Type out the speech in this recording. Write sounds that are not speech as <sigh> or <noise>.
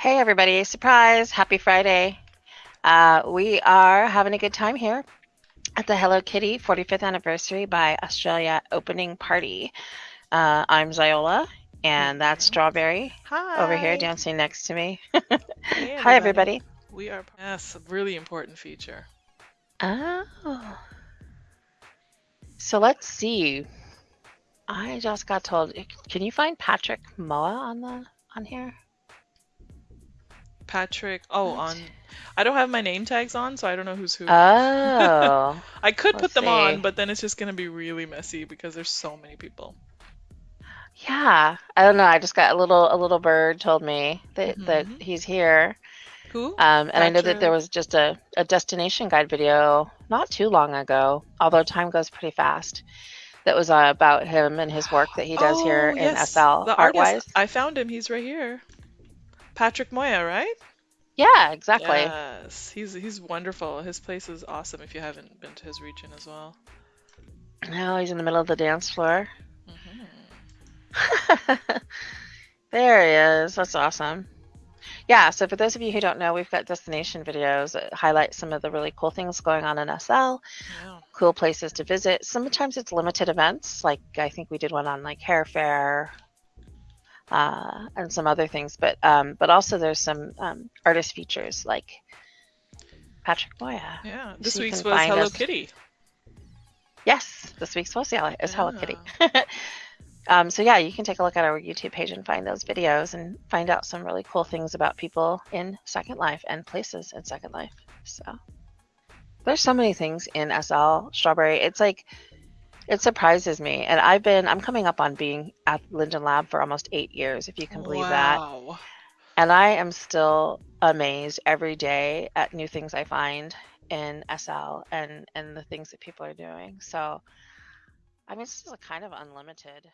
Hey, everybody. Surprise. Happy Friday. Uh, we are having a good time here at the Hello Kitty 45th anniversary by Australia opening party. Uh, I'm Xiola, and that's Strawberry Hi. over here dancing next to me. Hey, <laughs> Hi, everybody. We are yes, a really important feature. Oh. So let's see. I just got told. Can you find Patrick Moya on the on here? Patrick. Oh, on. I don't have my name tags on, so I don't know who's who. Oh. <laughs> I could put them on, but then it's just gonna be really messy because there's so many people. Yeah, I don't know. I just got a little a little bird told me that that hmm he's here. Who? Um, and I know that there was just a, a destination guide video not too long ago, although time goes pretty fast, that was uh, about him and his work that he does here Oh, in yes, SL the artist. Artwise. I found him. He's right here. Patrick Moya, right? Yeah, exactly. Yes, he's he's wonderful. His place is awesome if you haven't been to his region as well. Now he's in the middle of the dance floor. hmm <laughs> There he is. That's awesome. Yeah, so for those of you who don't know, we've got destination videos that highlight some of the really cool things going on in SL. Cool places to visit. Sometimes it's limited events, like I think we did one on like hair fair uh, and some other things. But um, but also there's some um, artist features like Patrick Moya. Yeah. This you week's was Hello us. Kitty. Yes, this week's was yeah, is Hello Kitty. <laughs> Um, so yeah, you can take a look at our YouTube page and find those videos and find out some really cool things about people in Second Life and places in Second Life. So there's so many things in SL Strawberry. It's like It surprises me. And I've been, I'm coming up on being at Linden Lab for almost eight years, if you can believe that. And I am still amazed every day at new things I find in SL and, and the things that people are doing. So, I mean, this is a kind of unlimited